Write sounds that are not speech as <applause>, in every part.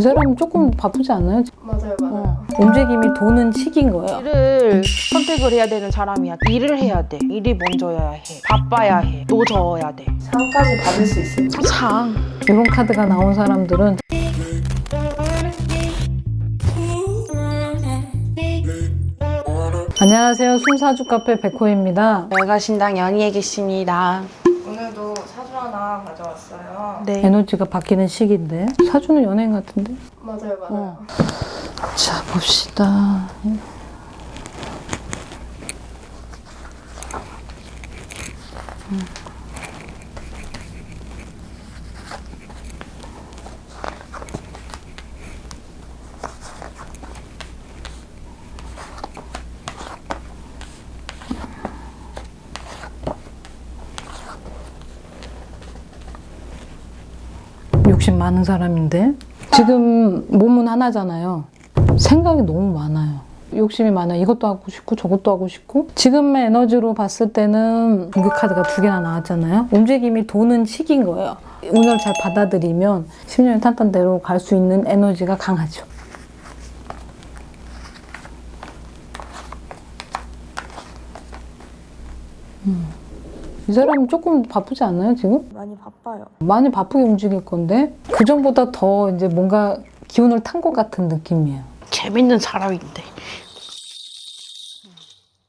이 사람 조금 바쁘지 않아요? 맞아요, 맞아요. 어. 움직임이 도는 시기인 거예요. 일을 선택을 해야 되는 사람이야. 일을 해야 돼. 일이 먼저야 해. 바빠야 해. 또 적어야 돼. 상까지 받을 수 있어요. 상. 이런 카드가 나온 사람들은 안녕하세요. 숨사주 카페 백호입니다. 여가신당 연희에 계십니다. 오늘도 사주 하나 가져왔어요. 네. 에너지가 바뀌는 시기인데 사주는 연예인 같은데? 맞아요, 맞아요. 어. 자 봅시다. 욕심 많은 사람인데 지금 몸은 하나잖아요. 생각이 너무 많아요. 욕심이 많아요. 이것도 하고 싶고 저것도 하고 싶고 지금의 에너지로 봤을 때는 공격 카드가 두 개나 나왔잖아요. 움직임이 도는 시기인 거예요. 운을 잘 받아들이면 10년의 탄탄대로 갈 수 있는 에너지가 강하죠. 이 사람은 조금 바쁘지 않아요, 지금? 많이 바빠요. 많이 바쁘게 움직일 건데 그 전보다 더 이제 뭔가 기운을 탄 것 같은 느낌이에요. 재밌는 사람인데.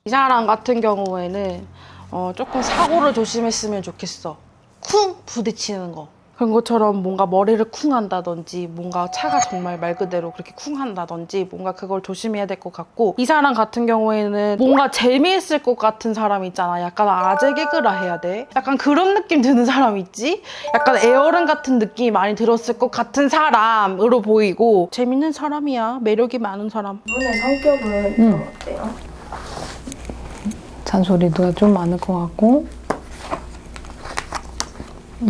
이 사람 같은 경우에는 어, 조금 사고를 조심했으면 좋겠어. 쿵 부딪히는 거. 그런 것처럼 뭔가 머리를 쿵 한다든지 뭔가 차가 정말 말 그대로 그렇게 쿵 한다든지 뭔가 그걸 조심해야 될 것 같고 이 사람 같은 경우에는 뭔가 재미있을 것 같은 사람 있잖아 약간 아재 개그라 해야 돼 약간 그런 느낌 드는 사람 있지 약간 애어른 같은 느낌이 많이 들었을 것 같은 사람으로 보이고 재밌는 사람이야 매력이 많은 사람 이분의 성격은 음. 좀 어때요? 잔소리도 좀 많을 것 같고 음.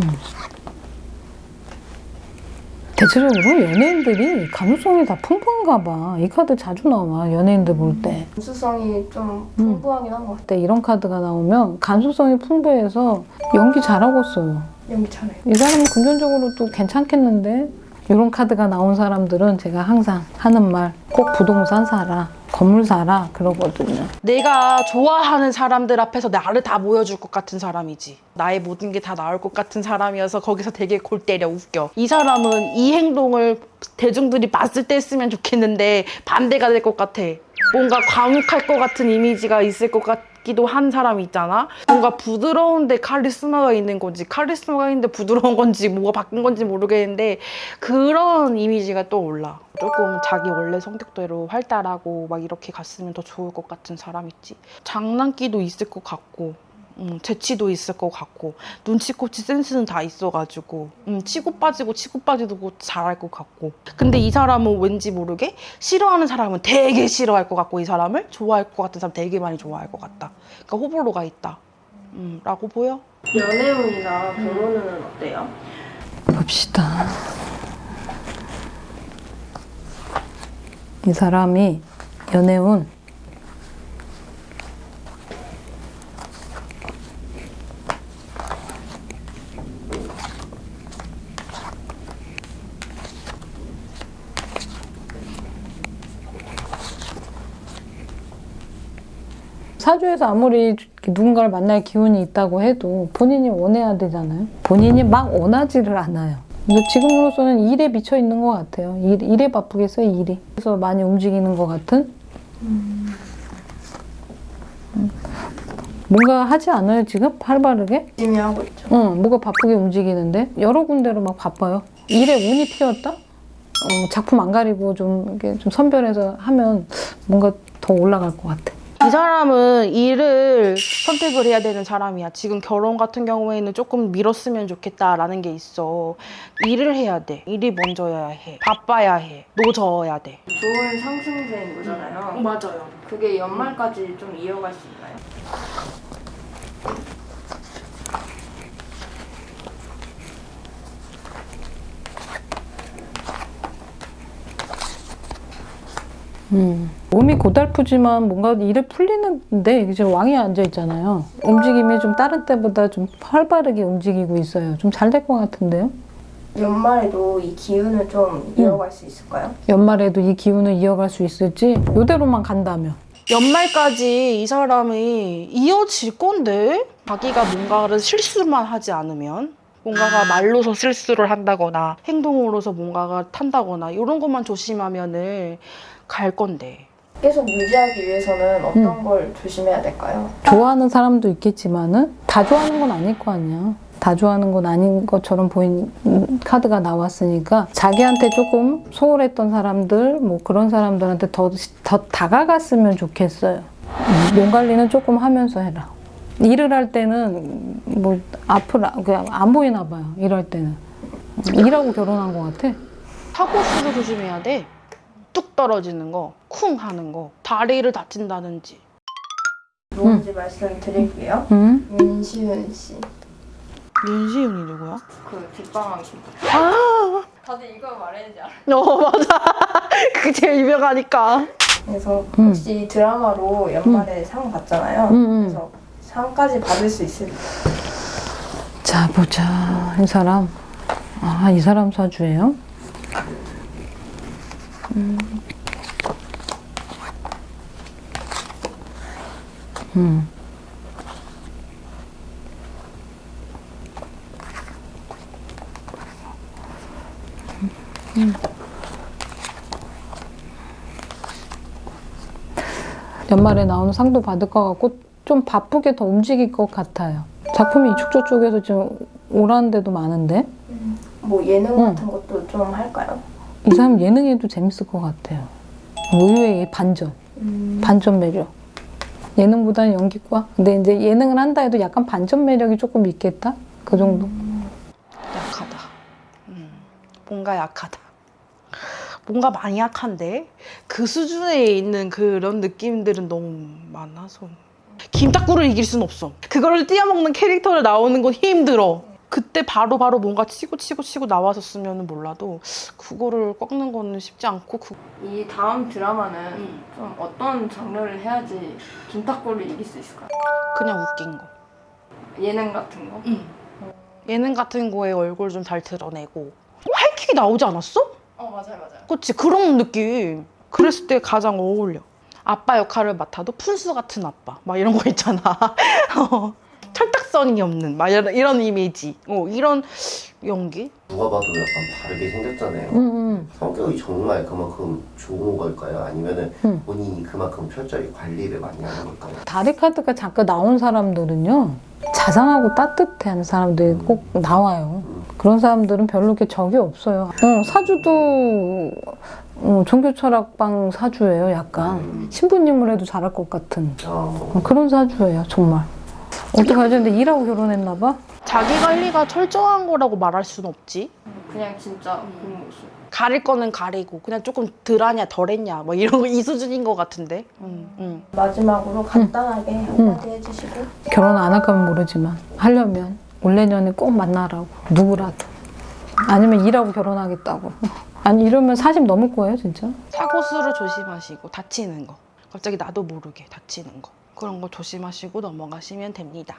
대체적으로 연예인들이 감수성이 다 풍부한가 봐. 이 카드 자주 나와 연예인들 볼 때. 감수성이 좀 음. 풍부하긴 한 것 같아요. 그때 이런 카드가 나오면 감수성이 풍부해서 연기 잘하고 있어요. 연기 잘해요. 이 사람은 금전적으로 또 괜찮겠는데 이런 카드가 나온 사람들은 제가 항상 하는 말 꼭 부동산 사라 건물 사라 그러거든요 내가 좋아하는 사람들 앞에서 나를 다 보여줄 것 같은 사람이지. 나의 모든 게 다 나올 것 같은 사람이어서 거기서 되게 골 때려 웃겨. 이 사람은 이 행동을 대중들이 봤을 때 했으면 좋겠는데 반대가 될 것 같아. 뭔가 과묵할 것 같은 이미지가 있을 것 같기도 한 사람이 있잖아. 뭔가 부드러운데 카리스마가 있는 건지 카리스마가 있는데 부드러운 건지 뭐가 바뀐 건지 모르겠는데 그런 이미지가 또 올라. 조금 자기 원래 성격대로 활달하고 막 이렇게 갔으면 더 좋을 것 같은 사람 있지. 장난기도 있을 것 같고, 음, 재치도 있을 것 같고, 눈치코치 센스는 다 있어가지고, 음, 치고 빠지고 치고 빠지고 잘할 것 같고. 근데 이 사람은 왠지 모르게 싫어하는 사람은 되게 싫어할 것 같고, 이 사람을 좋아할 것 같은 사람 되게 많이 좋아할 것 같다. 그러니까 호불호가 있다. 음, 라고 보여? 연애운이나 결혼운은 어때요? 봅시다 이 사람이 연애운 사주에서 아무리 누군가를 만날 기운이 있다고 해도 본인이 원해야 되잖아요. 본인이 막 원하지를 않아요. 근데 지금으로서는 일에 미쳐 있는 것 같아요. 일, 일에 바쁘겠어요, 일이. 그래서 많이 움직이는 것 같은? 음. 뭔가 하지 않아요, 지금? 활발하게? 열심히 하고 있죠. 응, 뭐가 바쁘게 움직이는데? 여러 군데로 막 바빠요. 일에 운이 튀었다? 어, 작품 안 가리고 좀, 이렇게 좀 선별해서 하면 뭔가 더 올라갈 것 같아. 이 사람은 일을 선택을 해야 되는 사람이야. 지금 결혼 같은 경우에는 조금 미뤘으면 좋겠다라는 게 있어. 일을 해야 돼. 일이 먼저야 해. 바빠야 해. 노져야 돼. 좋은 상승세인 거잖아요. 맞아요. 그게 연말까지 좀 이어갈 수 있나요? 음. 몸이 고달프지만 뭔가 일에 풀리는데 이제 왕이 앉아 있잖아요. 움직임이 좀 다른 때보다 좀 활발하게 움직이고 있어요. 좀 잘 될 것 같은데요? 연말에도 이 기운을 좀 이어갈 수 있을까요? 연말에도 이 기운을 이어갈 수 있을지 이대로만 간다면 연말까지 이 사람이 이어질 건데 자기가 뭔가를 실수만 하지 않으면 뭔가가 말로서 실수를 한다거나 행동으로서 뭔가가 탄다거나 이런 것만 조심하면은 갈 건데 계속 유지하기 위해서는 어떤 걸 조심해야 될까요? 좋아하는 사람도 있겠지만은 다 좋아하는 건 아닐 거 아니야. 다 좋아하는 건 아닌 것처럼 보인 음, 카드가 나왔으니까 자기한테 조금 소홀했던 사람들 뭐 그런 사람들한테 더, 더 다가갔으면 좋겠어요. 음, 몸 관리는 조금 하면서 해라. 일을 할 때는 뭐 앞을 아- 그냥 안 보이나 봐요. 일할 때는 일하고 결혼한 것 같아. 사고 수도 조심해야 돼. 뚝 떨어지는 거, 쿵 하는 거, 다리를 다친다든지. 누군지 말씀드릴게요. 응? 윤시윤 씨. 윤시윤이 누구야? 그 뒷방황 씨. 아, 다들 이거 말해야지 알아. 어 맞아. <laughs> 그게 제일 유명하니까. 그래서 음. 혹시 드라마로 연말에 상 받잖아요. 그래서 상까지 받을 수 있을 자 보자 이 사람 아 이 사람 사주예요? 음. 음. 음. 연말에 나오는 상도 받을 것 같고 좀 바쁘게 더 움직일 것 같아요. 작품이 이쪽 저쪽에서 지금 오라는 데도 많은데 뭐 예능 응. 같은 것도 좀 할까요? 이 사람 예능에도 재밌을 것 같아요. 의외의 반전, 반전 매력. 예능보다는 연기과. 근데 이제 예능을 한다 해도 약간 반전 매력이 조금 있겠다. 그 정도. 약하다. 음, 뭔가 약하다. 뭔가 많이 약한데 그 수준에 있는 그런 느낌들은 너무 많아서 김탁구를 이길 순 없어. 그거를 뛰어먹는 캐릭터를 나오는 건 힘들어. 그때 바로 바로 뭔가 치고 치고 치고 나왔었으면 몰라도 그거를 꺾는 거는 쉽지 않고 그... 이 다음 드라마는 음. 좀 어떤 장르를 해야지 김탁구를 이길 수 있을까요? 그냥 웃긴 거. 예능 같은 거? 예능 같은 거에 얼굴 좀 잘 드러내고 하이킥이 나오지 않았어? 어 맞아요 맞아요. 그치 그런 느낌 그랬을 때 가장 어울려 아빠 역할을 맡아도 푼수 같은 아빠 막 이런 거 있잖아 <laughs> 어, 철딱선이 없는 막 이런, 이런 이미지 어, 이런 연기 누가 봐도 약간 다르게 생겼잖아요. 응, 응. 성격이 정말 그만큼 좋은 걸까요? 아니면은 음. 본인이 그만큼 철저히 관리를 많이 하는 걸까요? 다리 카드가 잠깐 나온 사람들은요. 자상하고 따뜻한 사람들이 꼭 나와요. 그런 사람들은 별로 이렇게 적이 없어요. 어, 사주도 어, 종교 철학방 사주예요, 약간. 음. 신부님을 해도 잘할 것 같은. 어, 어, 그런 사주예요, 정말. 어떡하지? 근데 일하고 결혼했나 봐? 자기 관리가 철저한 거라고 말할 수는 없지 그냥 진짜 그 모습. 가릴 거는 가리고 그냥 조금 덜하냐 덜했냐 뭐 이런 거 이 수준인 것 같은데 음, 음. 마지막으로 간단하게 한마디 해주시고 결혼 안 할 거면 모르지만 하려면 올 내년에 꼭 만나라고 누구라도 아니면 일하고 결혼하겠다고 아니 이러면 40 넘을 거예요 진짜? 사고수를 조심하시고 다치는 거. 갑자기 나도 모르게 다치는 거. 그런 거 조심하시고 넘어가시면 됩니다